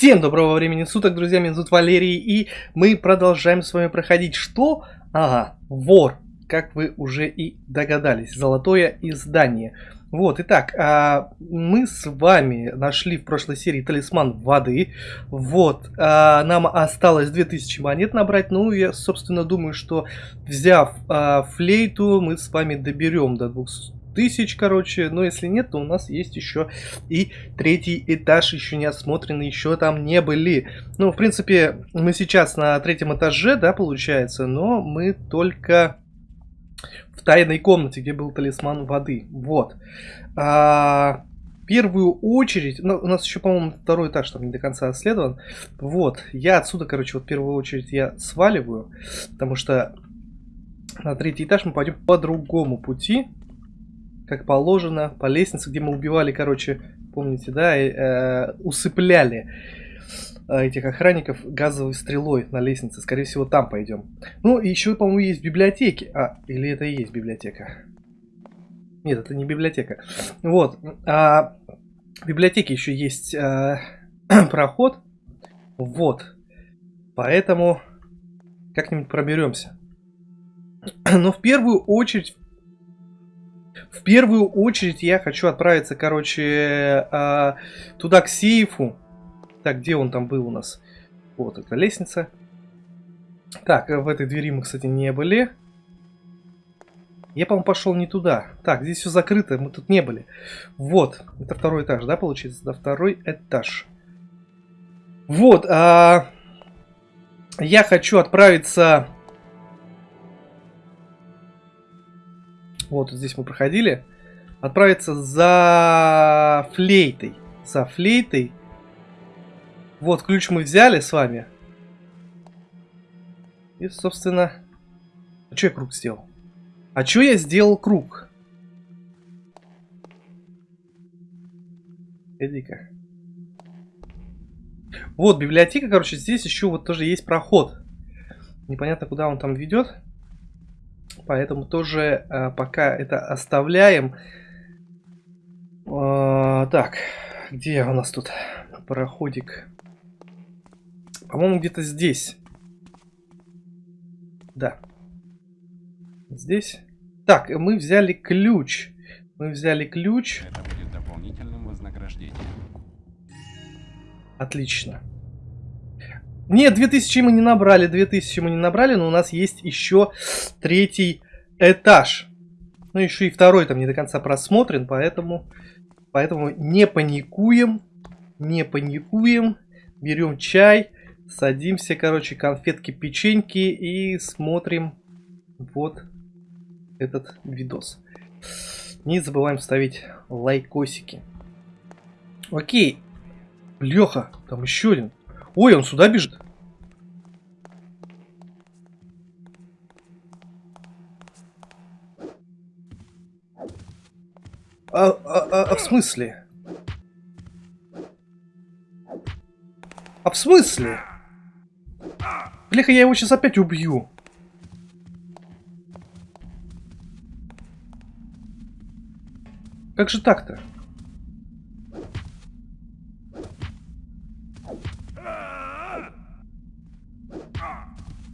Всем доброго времени суток, друзья, меня зовут Валерий, и мы продолжаем с вами проходить что? Ага, вор, как вы уже и догадались, золотое издание. Вот, итак, а, мы с вами нашли в прошлой серии талисман воды. Вот, а, нам осталось 2000 монет набрать. Ну, я, собственно, думаю, что взяв а, флейту, мы с вами доберем до 200 тысяч, короче. Но если нет, то у нас есть еще и третий этаж, еще не осмотренный, еще там не были. Ну, в принципе, мы сейчас на третьем этаже, да, получается, но мы только в тайной комнате, где был талисман воды. Вот. А, первую очередь, ну, у нас еще, по-моему, второй этаж там не до конца исследован. Вот, я отсюда, короче, вот первую очередь я сваливаю, потому что на третий этаж мы пойдем по другому пути как положено, по лестнице, где мы убивали, короче, помните, да, э, усыпляли э, этих охранников газовой стрелой на лестнице. Скорее всего, там пойдем. Ну, и еще, по-моему, есть библиотеки. А, или это и есть библиотека? Нет, это не библиотека. Вот. А, в библиотеке еще есть а, проход. Вот. Поэтому как-нибудь проберемся. Но в первую очередь в первую очередь я хочу отправиться, короче, э, туда к сейфу. Так, где он там был у нас? Вот эта лестница. Так, в этой двери мы, кстати, не были. Я, по-моему, пошел не туда. Так, здесь все закрыто, мы тут не были. Вот, это второй этаж, да, получается? Да, второй этаж. Вот, а... я хочу отправиться Вот здесь мы проходили. Отправиться за флейтой. За флейтой. Вот, ключ мы взяли с вами. И, собственно... А что я круг сделал? А что я сделал круг? Иди-ка. Вот, библиотека, короче, здесь еще вот тоже есть проход. Непонятно, куда он там ведет. Поэтому тоже э, пока это оставляем. Э, так, где у нас тут пароходик? По-моему, где-то здесь. Да. Здесь. Так, мы взяли ключ. Мы взяли ключ. Это будет дополнительным вознаграждением. Отлично. Нет, 2000 мы не набрали, 2000 мы не набрали, но у нас есть еще третий этаж. Ну, еще и второй там не до конца просмотрен, поэтому, поэтому не паникуем, не паникуем. Берем чай, садимся, короче, конфетки, печеньки и смотрим вот этот видос. Не забываем ставить лайкосики. Окей. Леха, там еще один. Ой, он сюда бежит. А, а, а, а в смысле? А в смысле? Бляха, я его сейчас опять убью. Как же так-то?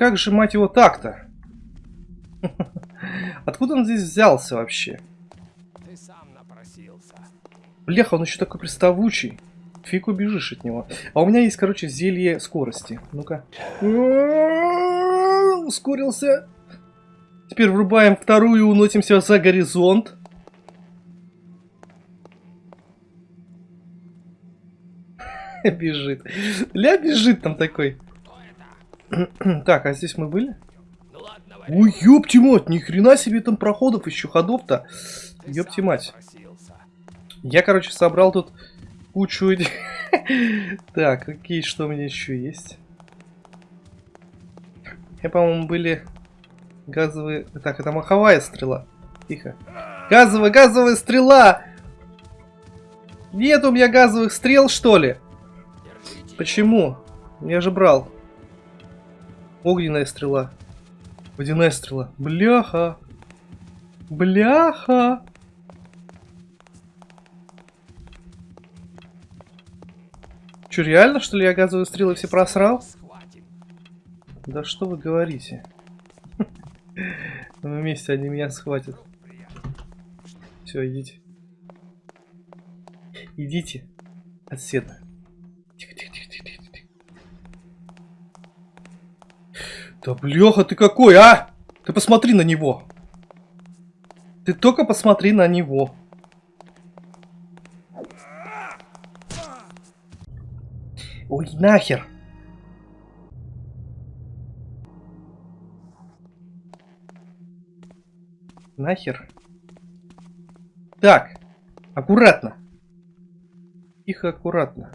Как же, мать его, так-то? Откуда он здесь взялся вообще? Ты сам напросился. Бляха, он еще такой приставучий. Фиг убежишь от него. А у меня есть, короче, зелье скорости. Ну-ка. Ускорился. Теперь врубаем вторую, уносимся за горизонт. Бежит. Ля бежит там такой. Так, а здесь мы были? Ну Ой, ёпти мать, ни хрена себе там проходов еще, ходов-то. Ёпти мать. Я, короче, собрал тут кучу... Так, окей, что у меня еще есть? Я, по-моему, были газовые... Так, это маховая стрела. Тихо. Газовая, газовая стрела! Нет у меня газовых стрел, что ли? Почему? Я же брал. Огненная стрела. Водяная стрела. Бляха. что, реально, что ли, я газовые стрелы все просрал? Да что вы говорите? Ну, вместе они меня схватят. Все, идите. Идите. Отседа. Тихо, тихо, тихо, тихо, тихо, тихо. Да блеха ты какой, а! Ты посмотри на него. Ты только посмотри на него. Ой, нахер. Нахер. Так, аккуратно. Тихо, аккуратно.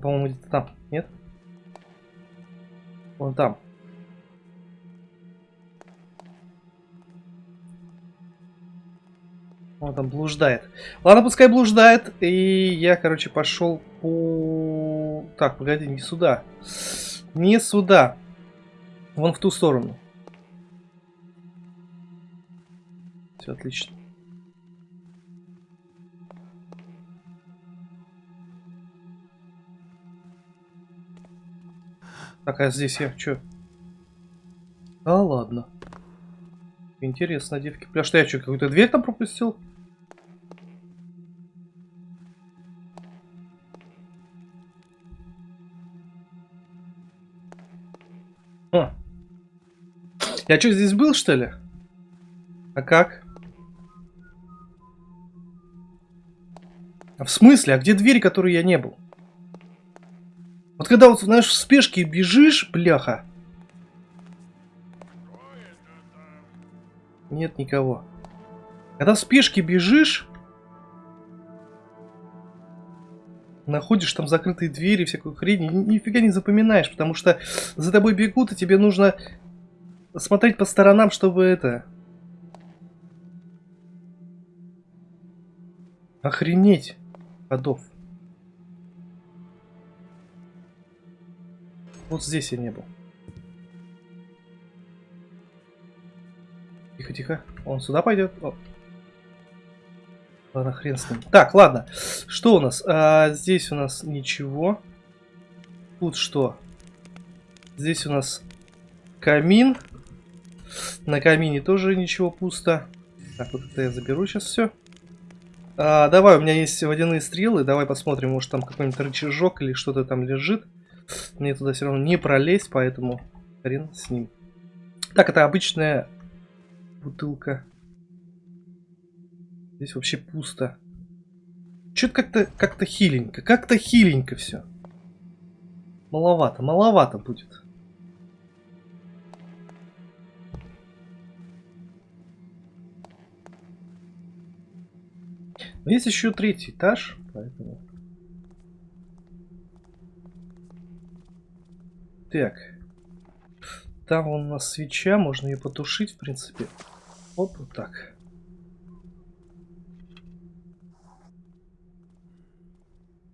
По-моему, где-то там, нет? Вон там. Он там блуждает. Ладно, пускай блуждает. И я, короче, пошел по... Так, погоди, не сюда. Не сюда. Вон в ту сторону. Все отлично. Так, а здесь я что? А, ладно. Интересно, девки. Бля, что я что, какую-то дверь там пропустил? А. Я что, здесь был, что ли? А как? А в смысле? А где двери, которые я не был? Когда вот, знаешь, в спешке бежишь, бляха. Нет никого. Когда в спешке бежишь, находишь там закрытые двери, всякую хрень, ни, нифига не запоминаешь, потому что за тобой бегут, и тебе нужно смотреть по сторонам, чтобы это... Охренеть ходов. Вот здесь я не был. Тихо, тихо. Он сюда пойдет. О. Ладно, хрен с ним. Так, ладно. Что у нас? А, здесь у нас ничего. Тут что? Здесь у нас камин. На камине тоже ничего пусто. Так, вот это я заберу сейчас все. А, давай, у меня есть водяные стрелы. Давай посмотрим, может там какой-нибудь рычажок или что-то там лежит. Мне туда все равно не пролезть, поэтому хрен с ним. Так, это обычная бутылка. Здесь вообще пусто. Что-то как-то как-то хиленько. Как-то хиленько все. Маловато, маловато будет. Но есть еще третий этаж, поэтому... Так. Там у нас свеча, можно ее потушить, в принципе. Оп, вот так.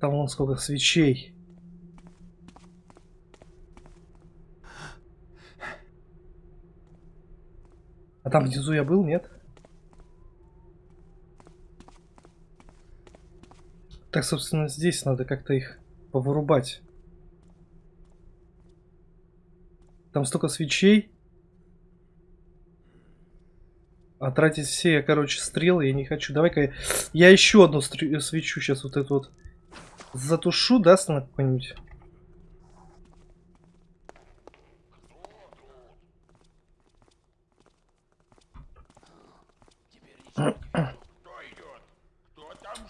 Там вон сколько свечей. А там внизу я был, нет? Так, собственно, здесь надо как-то их повырубать. Там столько свечей. А тратить все, короче, стрелы я не хочу. Давай-ка я еще одну свечу сейчас вот эту вот затушу, да, на какой-нибудь.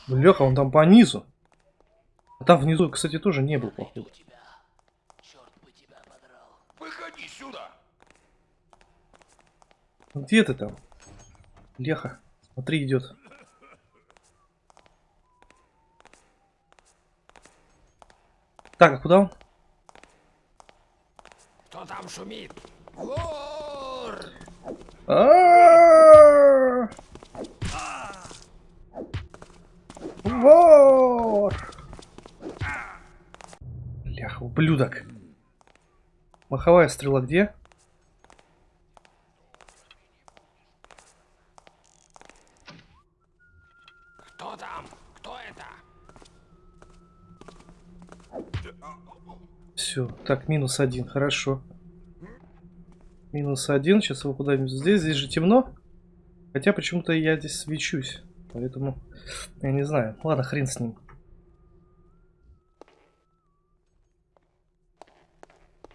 Леха, он там по низу. А там внизу, кстати, тоже не был, походу. Выходи сюда. Где ты там? Леха, смотри, идет. Так, а куда он? Кто там шумит? Вор! Вор! Лях, ублюдок. Маховая стрела где? там? Кто это? Все, так, минус один, хорошо. Минус один, сейчас его куда-нибудь здесь, здесь же темно. Хотя почему-то я здесь свечусь, поэтому я не знаю. Ладно, хрен с ним.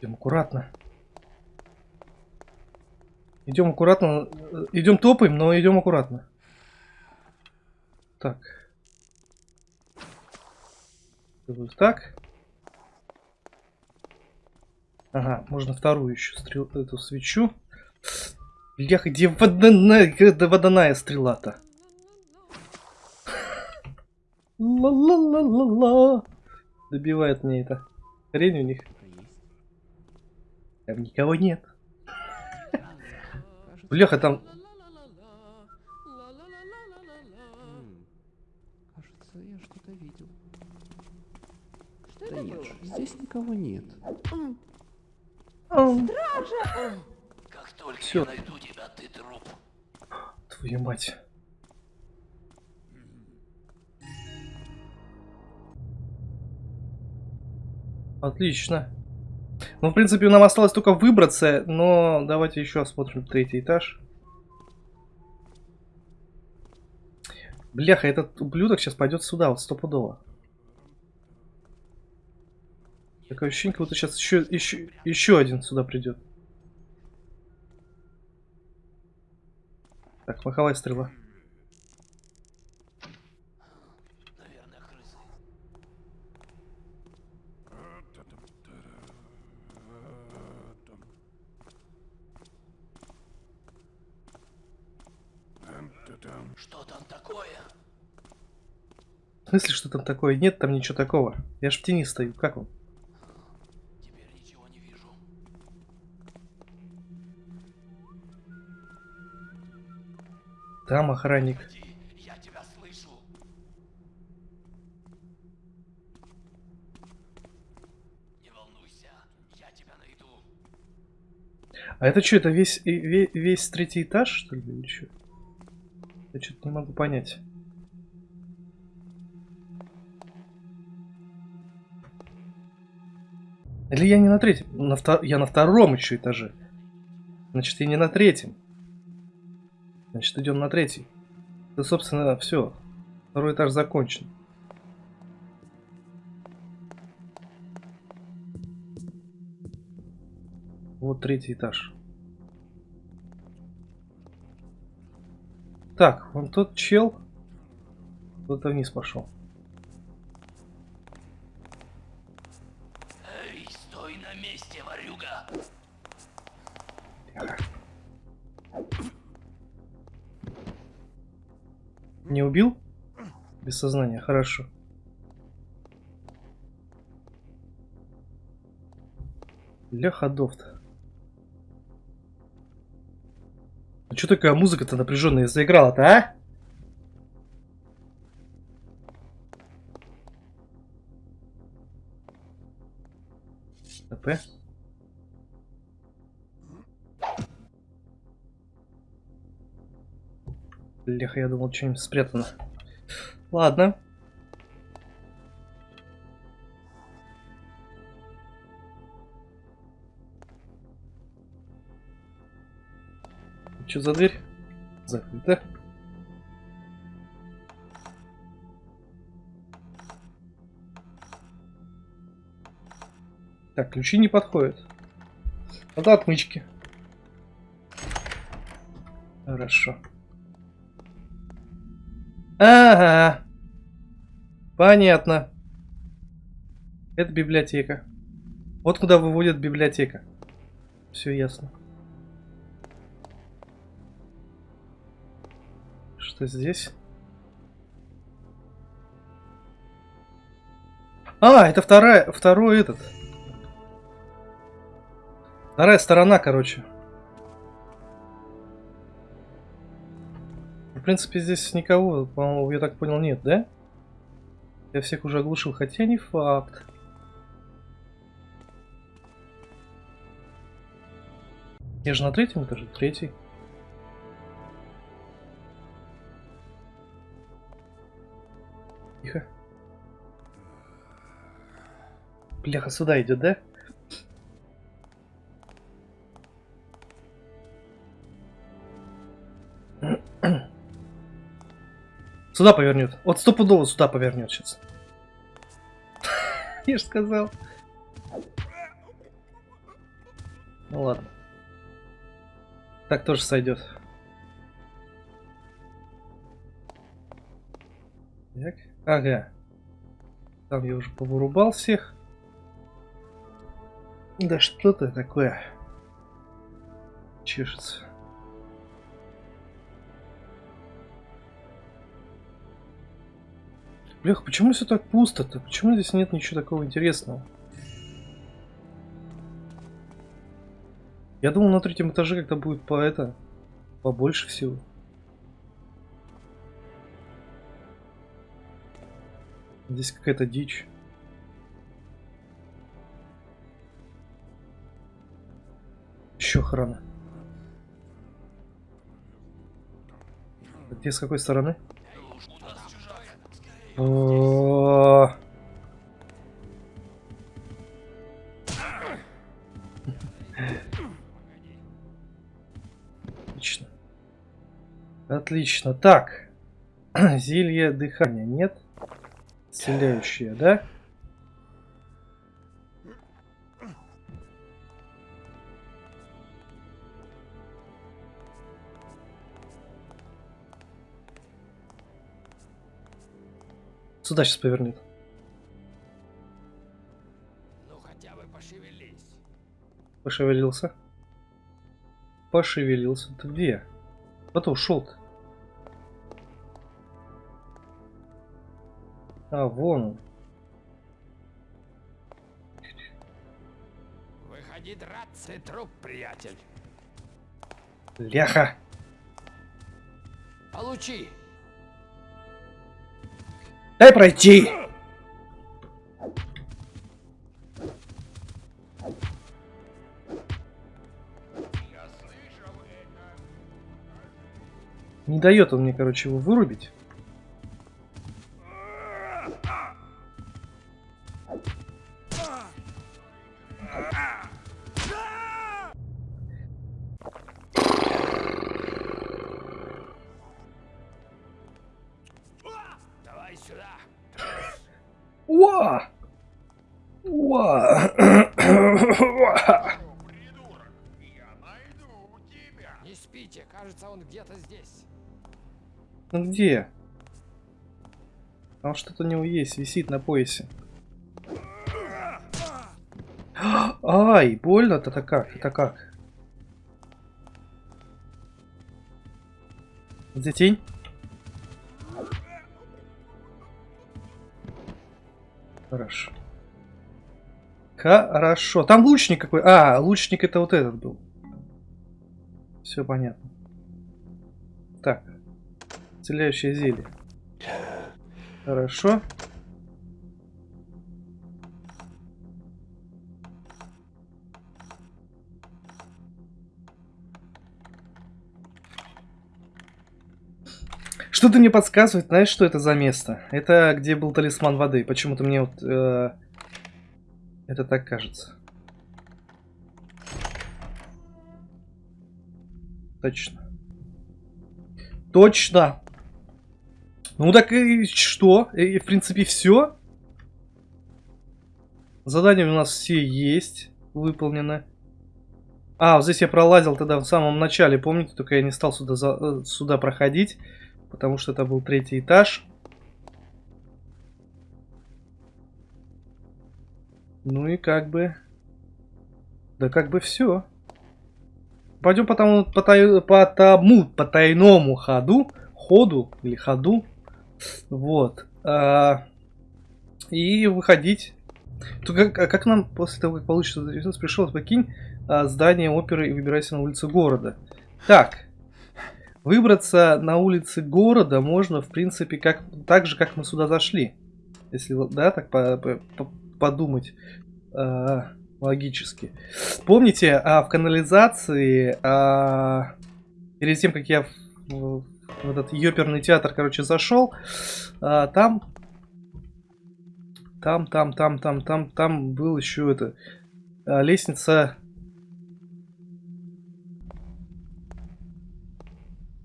Идем аккуратно. Идем аккуратно. э, Идем топаем, но идем аккуратно. Так. Так. Ага, можно вторую еще стрел, эту свечу. Бляха, где водяная, где водяная стрела-то? Ла-ла-ла-ла-ла. Добивает мне это. Хрень у них. Там никого нет. Бляха, там... Кажется, я что-то видел. Что Да это нет, здесь никого нет. Ам, Как только Всё. я найду тебя, ты труп. Твою мать. Отлично. Ну, в принципе, нам осталось только выбраться, но давайте еще осмотрим третий этаж. Бляха, этот ублюдок сейчас пойдет сюда, вот стопудово. Такое ощущение, как будто сейчас еще, еще, еще один сюда придет. Так, маховая стрела. Что там такое? В смысле, что там такое? Нет там ничего такого. Я ж в тени стою. Как он? Тебя найду. А это что, это весь, и- ве- весь третий этаж, что ли, или что? Я что-то не могу понять. Или я не на третьем? На втор- Я на втором еще этаже. Значит, я не на третьем. Значит, идем на третий. Да, собственно, все. Второй этаж закончен. Вот третий этаж. Так, вон тот чел. Куда-то вниз пошел. Не убил? Без сознания, хорошо. Для ходов-то. А что такая музыка-то напряженная заиграла-то, а? ТП. Бляха, я думал, что-нибудь спрятано. Ладно. Что за дверь? Закрыта. Так, ключи не подходят. Надо отмычки. Хорошо. Ага. Понятно. Это библиотека. Вот куда выводит библиотека. Все ясно. Что здесь? А, это вторая, второй этот. Вторая сторона, короче. Принципе, здесь никого, по-моему, я так понял, нет, да? Я всех уже оглушил, хотя не факт. Я же на третьем этаже, третий. Тихо. Бляха, сюда идет, да? Сюда повернет. Вот стопудово сюда повернет сейчас. Я же сказал. Ну ладно. Так тоже сойдет. Так. Ага. Там я уже повырубал всех. Да что-то такое. Чешется. Блях, почему все так пусто-то? Почему здесь нет ничего такого интересного? Я думал, на третьем этаже как-то будет по это... Побольше всего. Здесь какая-то дичь. Еще охрана. Где с какой стороны? О. Отлично. Отлично. Так. Зелье дыхания нет. Исцеляющее, да? Сюда сейчас повернет. Ну хотя бы пошевелись. Пошевелился. Пошевелился. Ты где? Куда ушел -то? А, вон он. Выходи драться, труп, приятель. Ляха! Получи. Дай пройти! Не дает он мне, короче, его вырубить. Не спите, кажется, он где-то здесь. Ну где? Там что-то у него есть, висит на поясе. Ай, больно-то это как? Это как? Где тень? Хорошо. Хорошо. Там лучник какой. А, лучник это вот этот был. Все понятно. Так. Исцеляющее зелье. Хорошо. Что-то мне подсказывает, знаешь, что это за место? Это где был талисман воды. Почему-то мне вот э, это так кажется. Точно. Точно. Ну так и что? И, в принципе все. Задания у нас все есть. Выполнены. А, вот здесь я пролазил тогда в самом начале, помните? Только я не стал сюда, за, э, сюда проходить. Потому что это был третий этаж. Ну и как бы... Да как бы все. Пойдем по тому, по, тай, по тому потайному ходу. Ходу или ходу. Вот. А, и выходить. То как, а как нам после того, как получится пришел, покинь а, здание оперы и выбирайся на улицы города. Так. Выбраться на улицы города можно, в принципе, как так же, как мы сюда зашли. Если, да, так по, по, по, подумать э, логически. Помните, а, в канализации, а, перед тем, как я в, в этот ёперный театр, короче, зашел, а, там там, там, там, там, там, там был еще это а, лестница.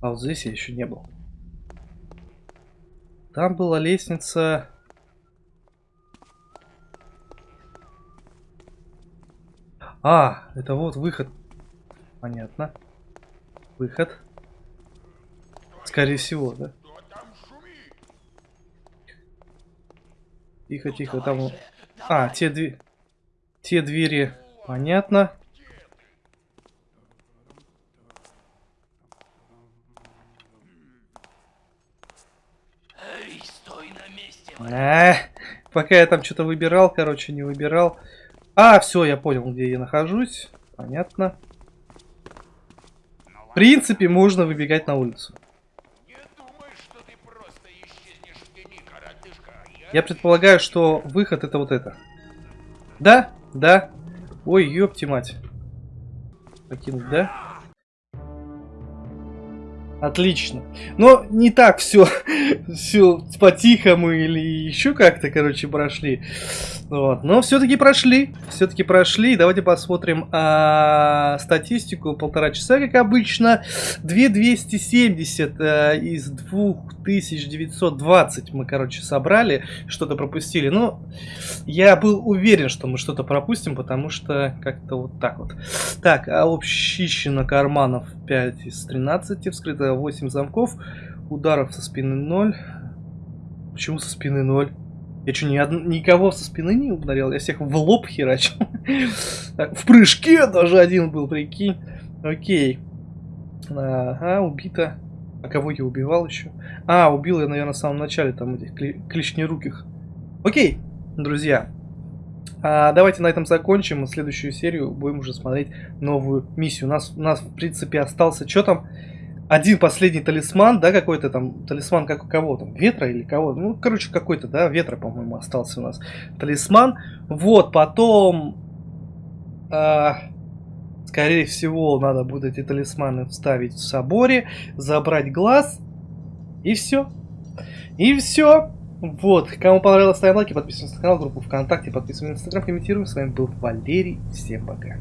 А вот здесь я еще не был. Там была лестница. А, это вот выход. Понятно. Выход. Скорее всего, да? Тихо, тихо, там... А, те две... Те двери... Понятно. Эй, стой на месте, Э, пока я там что-то выбирал, короче, не выбирал. А, все, я понял, где я нахожусь. Понятно. В принципе, можно выбегать на улицу. Я предполагаю, что выход это вот это. Да? Да. Ой, ёпти мать. Покинуть, да? Отлично. Но не так все, все по-тихому или еще как-то, короче, прошли. Вот. Но все-таки прошли. Все-таки прошли. Давайте посмотрим а, статистику. Полтора часа, как обычно. 2270 а, из 2920 мы, короче, собрали. Что-то пропустили. Но я был уверен, что мы что-то пропустим, потому что как-то вот так вот. Так, а общищено карманов 5 из 13. Вскрыто 8 замков. Ударов со спины 0. Почему со спины 0? Я что, ни од... никого со спины не ударил? Я всех в лоб херачил. В прыжке даже один был, прикинь. Окей. Ага, убито. А кого я убивал еще? А, убил я, наверное, в самом начале там этих клешнеруких. Окей, друзья. А, давайте на этом закончим. Следующую серию будем уже смотреть новую миссию. У нас, у нас в принципе, остался... Что там? один последний талисман, да, какой-то там, талисман как у кого там, ветра или кого, ну, короче, какой-то, да, ветра, по-моему, остался у нас талисман. Вот, потом, э, скорее всего, надо будет эти талисманы вставить в соборе, забрать глаз, и все. И все. Вот, кому понравилось, ставим лайки, подписываемся на канал, группу ВКонтакте, подписываемся на Инстаграм, комментируем. С вами был Валерий, всем пока.